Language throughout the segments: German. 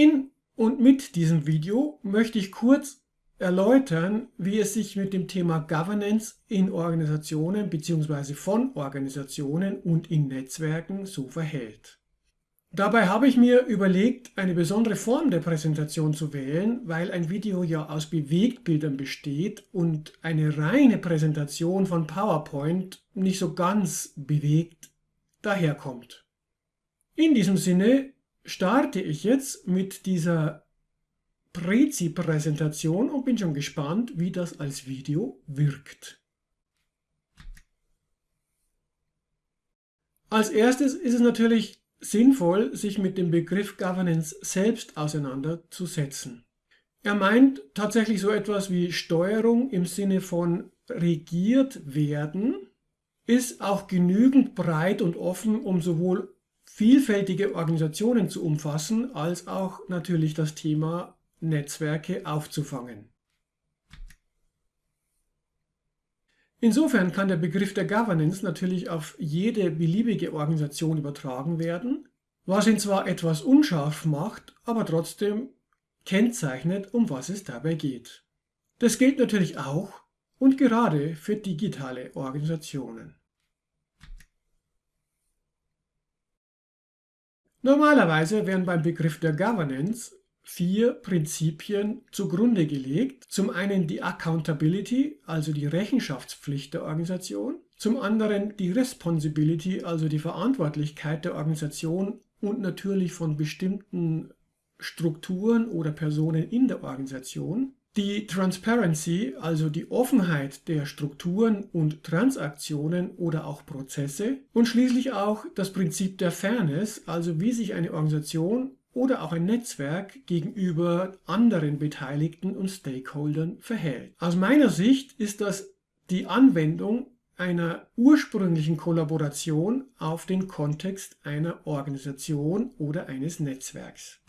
In und mit diesem Video möchte ich kurz erläutern, wie es sich mit dem Thema Governance in Organisationen bzw. von Organisationen und in Netzwerken so verhält. Dabei habe ich mir überlegt, eine besondere Form der Präsentation zu wählen, weil ein Video ja aus Bewegtbildern besteht und eine reine Präsentation von PowerPoint nicht so ganz bewegt daherkommt. In diesem Sinne starte ich jetzt mit dieser Prezi-Präsentation und bin schon gespannt, wie das als Video wirkt. Als erstes ist es natürlich sinnvoll, sich mit dem Begriff Governance selbst auseinanderzusetzen. Er meint tatsächlich so etwas wie Steuerung im Sinne von regiert werden, ist auch genügend breit und offen, um sowohl vielfältige Organisationen zu umfassen, als auch natürlich das Thema Netzwerke aufzufangen. Insofern kann der Begriff der Governance natürlich auf jede beliebige Organisation übertragen werden, was ihn zwar etwas unscharf macht, aber trotzdem kennzeichnet, um was es dabei geht. Das gilt natürlich auch und gerade für digitale Organisationen. Normalerweise werden beim Begriff der Governance vier Prinzipien zugrunde gelegt. Zum einen die Accountability, also die Rechenschaftspflicht der Organisation. Zum anderen die Responsibility, also die Verantwortlichkeit der Organisation und natürlich von bestimmten Strukturen oder Personen in der Organisation. Die Transparency, also die Offenheit der Strukturen und Transaktionen oder auch Prozesse. Und schließlich auch das Prinzip der Fairness, also wie sich eine Organisation oder auch ein Netzwerk gegenüber anderen Beteiligten und Stakeholdern verhält. Aus meiner Sicht ist das die Anwendung einer ursprünglichen Kollaboration auf den Kontext einer Organisation oder eines Netzwerks.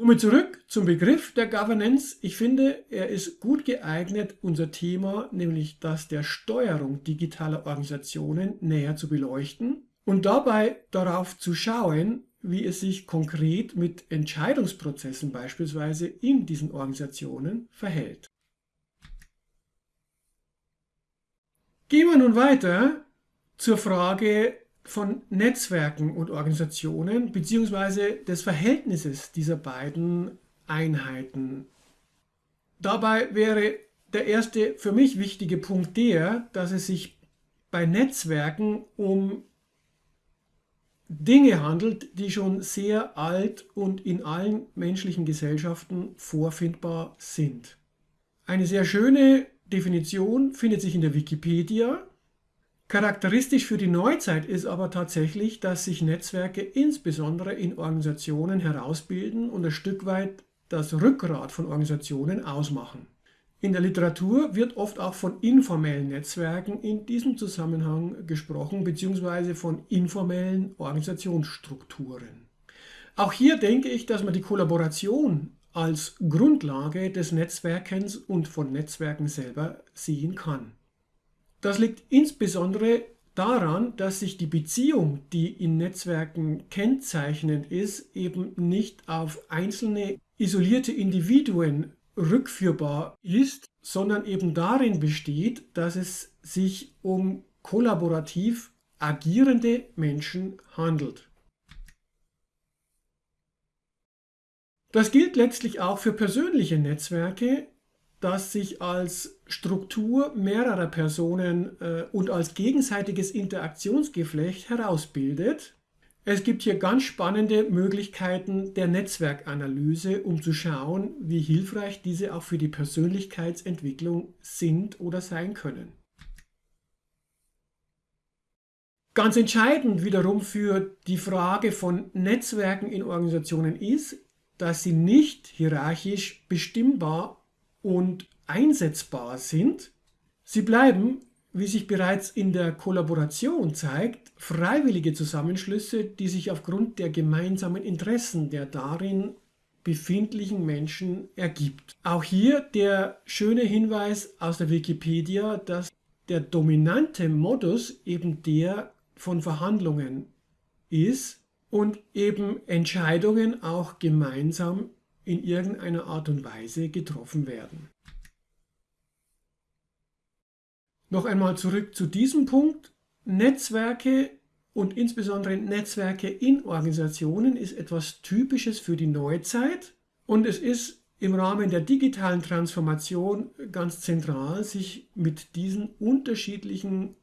Nun zurück zum Begriff der Governance. Ich finde, er ist gut geeignet, unser Thema, nämlich das der Steuerung digitaler Organisationen, näher zu beleuchten und dabei darauf zu schauen, wie es sich konkret mit Entscheidungsprozessen beispielsweise in diesen Organisationen verhält. Gehen wir nun weiter zur Frage von Netzwerken und Organisationen bzw. des Verhältnisses dieser beiden Einheiten. Dabei wäre der erste für mich wichtige Punkt der, dass es sich bei Netzwerken um Dinge handelt, die schon sehr alt und in allen menschlichen Gesellschaften vorfindbar sind. Eine sehr schöne Definition findet sich in der Wikipedia. Charakteristisch für die Neuzeit ist aber tatsächlich, dass sich Netzwerke insbesondere in Organisationen herausbilden und ein Stück weit das Rückgrat von Organisationen ausmachen. In der Literatur wird oft auch von informellen Netzwerken in diesem Zusammenhang gesprochen, beziehungsweise von informellen Organisationsstrukturen. Auch hier denke ich, dass man die Kollaboration als Grundlage des Netzwerkens und von Netzwerken selber sehen kann. Das liegt insbesondere daran, dass sich die Beziehung, die in Netzwerken kennzeichnend ist, eben nicht auf einzelne isolierte Individuen rückführbar ist, sondern eben darin besteht, dass es sich um kollaborativ agierende Menschen handelt. Das gilt letztlich auch für persönliche Netzwerke, das sich als Struktur mehrerer Personen äh, und als gegenseitiges Interaktionsgeflecht herausbildet es gibt hier ganz spannende Möglichkeiten der Netzwerkanalyse, um zu schauen, wie hilfreich diese auch für die Persönlichkeitsentwicklung sind oder sein können. Ganz entscheidend wiederum für die Frage von Netzwerken in Organisationen ist, dass sie nicht hierarchisch bestimmbar und einsetzbar sind. Sie bleiben wie sich bereits in der Kollaboration zeigt, freiwillige Zusammenschlüsse, die sich aufgrund der gemeinsamen Interessen der darin befindlichen Menschen ergibt. Auch hier der schöne Hinweis aus der Wikipedia, dass der dominante Modus eben der von Verhandlungen ist, und eben Entscheidungen auch gemeinsam in irgendeiner Art und Weise getroffen werden. Noch einmal zurück zu diesem Punkt. Netzwerke und insbesondere Netzwerke in Organisationen ist etwas Typisches für die Neuzeit und es ist im Rahmen der digitalen Transformation ganz zentral, sich mit diesen unterschiedlichen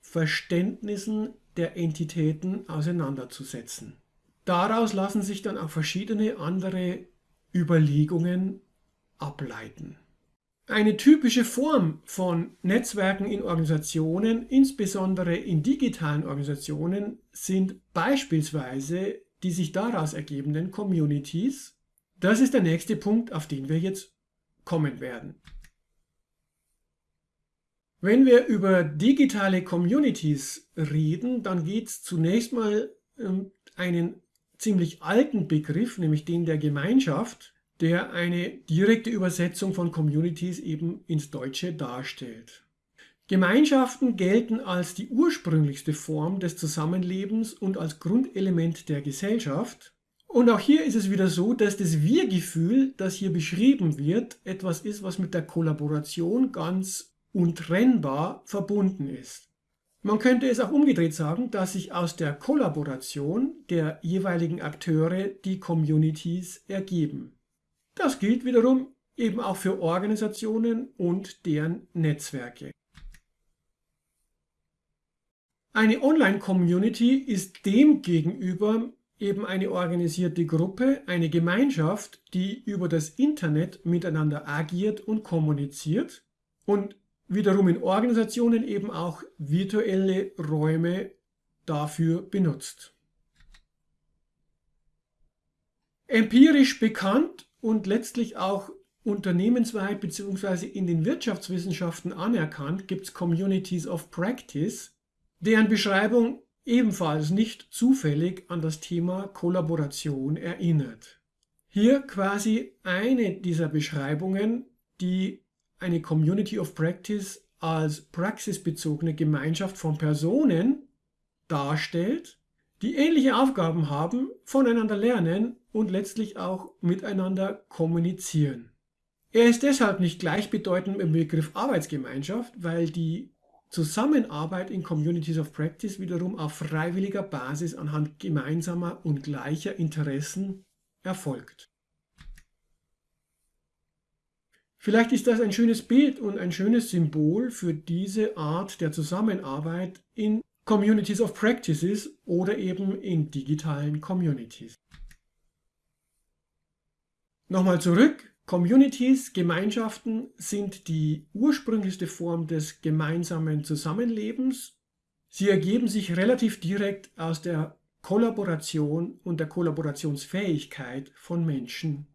Verständnissen der Entitäten auseinanderzusetzen. Daraus lassen sich dann auch verschiedene andere Überlegungen ableiten. Eine typische Form von Netzwerken in Organisationen, insbesondere in digitalen Organisationen, sind beispielsweise die sich daraus ergebenden Communities. Das ist der nächste Punkt, auf den wir jetzt kommen werden. Wenn wir über digitale Communities reden, dann geht es zunächst mal um einen ziemlich alten Begriff, nämlich den der Gemeinschaft der eine direkte Übersetzung von Communities eben ins Deutsche darstellt. Gemeinschaften gelten als die ursprünglichste Form des Zusammenlebens und als Grundelement der Gesellschaft. Und auch hier ist es wieder so, dass das Wir-Gefühl, das hier beschrieben wird, etwas ist, was mit der Kollaboration ganz untrennbar verbunden ist. Man könnte es auch umgedreht sagen, dass sich aus der Kollaboration der jeweiligen Akteure die Communities ergeben. Das gilt wiederum eben auch für Organisationen und deren Netzwerke. Eine Online-Community ist demgegenüber eben eine organisierte Gruppe, eine Gemeinschaft, die über das Internet miteinander agiert und kommuniziert und wiederum in Organisationen eben auch virtuelle Räume dafür benutzt. Empirisch bekannt und letztlich auch unternehmensweit bzw. in den Wirtschaftswissenschaften anerkannt, gibt es Communities of Practice, deren Beschreibung ebenfalls nicht zufällig an das Thema Kollaboration erinnert. Hier quasi eine dieser Beschreibungen, die eine Community of Practice als praxisbezogene Gemeinschaft von Personen darstellt, die ähnliche Aufgaben haben, voneinander lernen und letztlich auch miteinander kommunizieren. Er ist deshalb nicht gleichbedeutend mit dem Begriff Arbeitsgemeinschaft, weil die Zusammenarbeit in Communities of Practice wiederum auf freiwilliger Basis anhand gemeinsamer und gleicher Interessen erfolgt. Vielleicht ist das ein schönes Bild und ein schönes Symbol für diese Art der Zusammenarbeit in Communities of Practices oder eben in digitalen Communities. Nochmal zurück. Communities, Gemeinschaften sind die ursprünglichste Form des gemeinsamen Zusammenlebens. Sie ergeben sich relativ direkt aus der Kollaboration und der Kollaborationsfähigkeit von Menschen.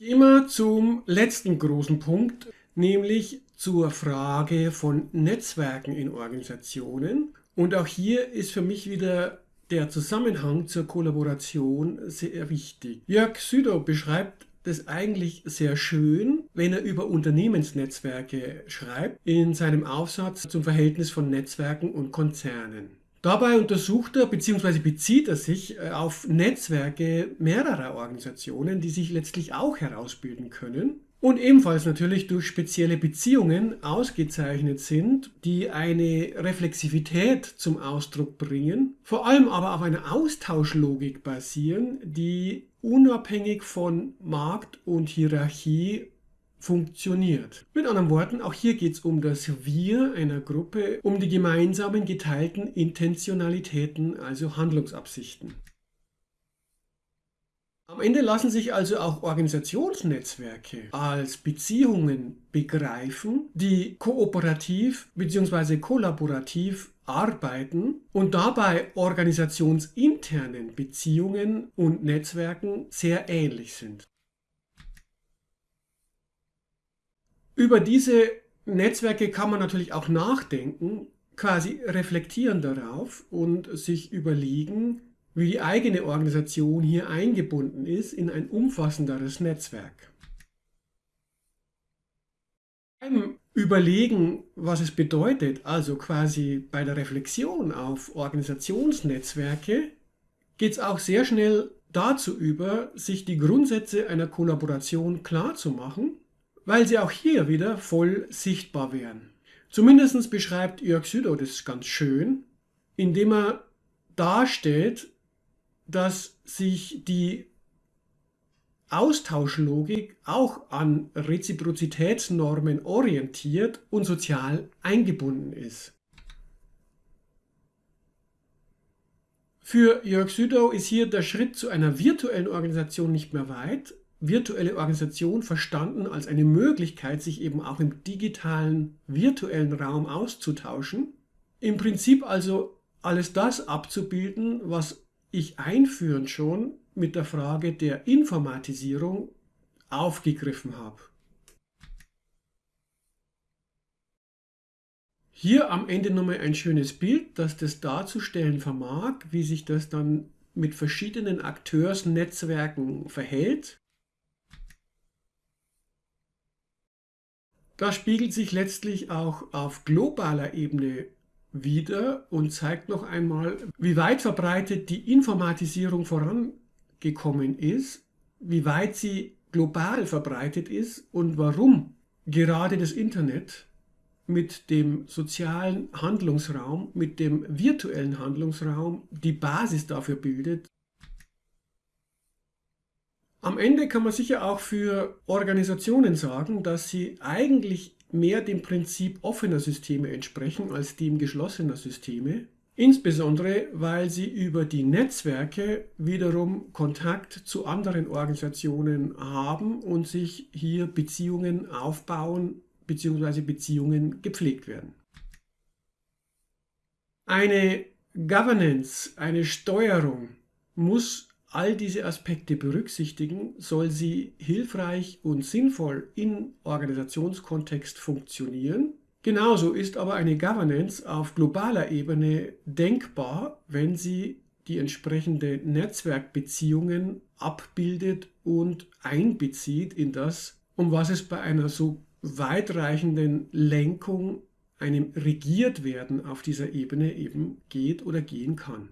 Gehen wir zum letzten großen Punkt, nämlich zur Frage von Netzwerken in Organisationen. Und auch hier ist für mich wieder der Zusammenhang zur Kollaboration sehr wichtig. Jörg Südow beschreibt das eigentlich sehr schön, wenn er über Unternehmensnetzwerke schreibt, in seinem Aufsatz zum Verhältnis von Netzwerken und Konzernen. Dabei untersucht er bzw. bezieht er sich äh, auf Netzwerke mehrerer Organisationen, die sich letztlich auch herausbilden können und ebenfalls natürlich durch spezielle Beziehungen ausgezeichnet sind, die eine Reflexivität zum Ausdruck bringen, vor allem aber auf einer Austauschlogik basieren, die unabhängig von Markt und Hierarchie funktioniert. Mit anderen Worten, auch hier geht es um das Wir einer Gruppe, um die gemeinsamen geteilten Intentionalitäten, also Handlungsabsichten. Am Ende lassen sich also auch Organisationsnetzwerke als Beziehungen begreifen, die kooperativ bzw. kollaborativ arbeiten und dabei organisationsinternen Beziehungen und Netzwerken sehr ähnlich sind. Über diese Netzwerke kann man natürlich auch nachdenken, quasi reflektieren darauf und sich überlegen, wie die eigene Organisation hier eingebunden ist in ein umfassenderes Netzwerk. Beim Überlegen, was es bedeutet, also quasi bei der Reflexion auf Organisationsnetzwerke, geht es auch sehr schnell dazu über, sich die Grundsätze einer Kollaboration klar zu machen, weil sie auch hier wieder voll sichtbar wären. Zumindest beschreibt Jörg Südow das ganz schön, indem er darstellt, dass sich die Austauschlogik auch an Reziprozitätsnormen orientiert und sozial eingebunden ist. Für Jörg Südow ist hier der Schritt zu einer virtuellen Organisation nicht mehr weit. Virtuelle Organisation verstanden als eine Möglichkeit, sich eben auch im digitalen, virtuellen Raum auszutauschen. Im Prinzip also alles das abzubilden, was ich einführend schon mit der Frage der Informatisierung aufgegriffen habe. Hier am Ende nochmal ein schönes Bild, das das darzustellen vermag, wie sich das dann mit verschiedenen Akteursnetzwerken verhält. Das spiegelt sich letztlich auch auf globaler Ebene wieder und zeigt noch einmal, wie weit verbreitet die Informatisierung vorangekommen ist, wie weit sie global verbreitet ist und warum gerade das Internet mit dem sozialen Handlungsraum, mit dem virtuellen Handlungsraum die Basis dafür bildet. Am Ende kann man sicher auch für Organisationen sagen, dass sie eigentlich mehr dem Prinzip offener Systeme entsprechen als dem geschlossener Systeme. Insbesondere, weil sie über die Netzwerke wiederum Kontakt zu anderen Organisationen haben und sich hier Beziehungen aufbauen bzw. Beziehungen gepflegt werden. Eine Governance, eine Steuerung muss all diese Aspekte berücksichtigen, soll sie hilfreich und sinnvoll im Organisationskontext funktionieren. Genauso ist aber eine Governance auf globaler Ebene denkbar, wenn sie die entsprechenden Netzwerkbeziehungen abbildet und einbezieht in das, um was es bei einer so weitreichenden Lenkung, einem Regiertwerden auf dieser Ebene eben geht oder gehen kann.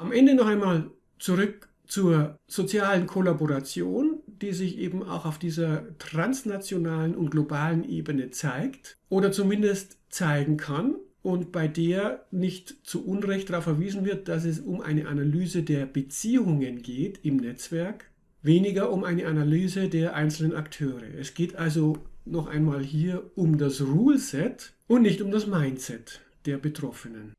Am Ende noch einmal zurück zur sozialen Kollaboration, die sich eben auch auf dieser transnationalen und globalen Ebene zeigt oder zumindest zeigen kann und bei der nicht zu Unrecht darauf verwiesen wird, dass es um eine Analyse der Beziehungen geht im Netzwerk weniger um eine Analyse der einzelnen Akteure. Es geht also noch einmal hier um das Rule-Set und nicht um das Mindset der Betroffenen.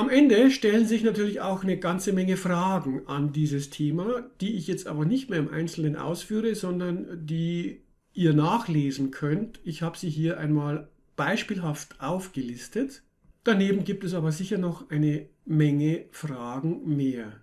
Am Ende stellen sich natürlich auch eine ganze Menge Fragen an dieses Thema, die ich jetzt aber nicht mehr im Einzelnen ausführe, sondern die ihr nachlesen könnt. Ich habe sie hier einmal beispielhaft aufgelistet. Daneben gibt es aber sicher noch eine Menge Fragen mehr.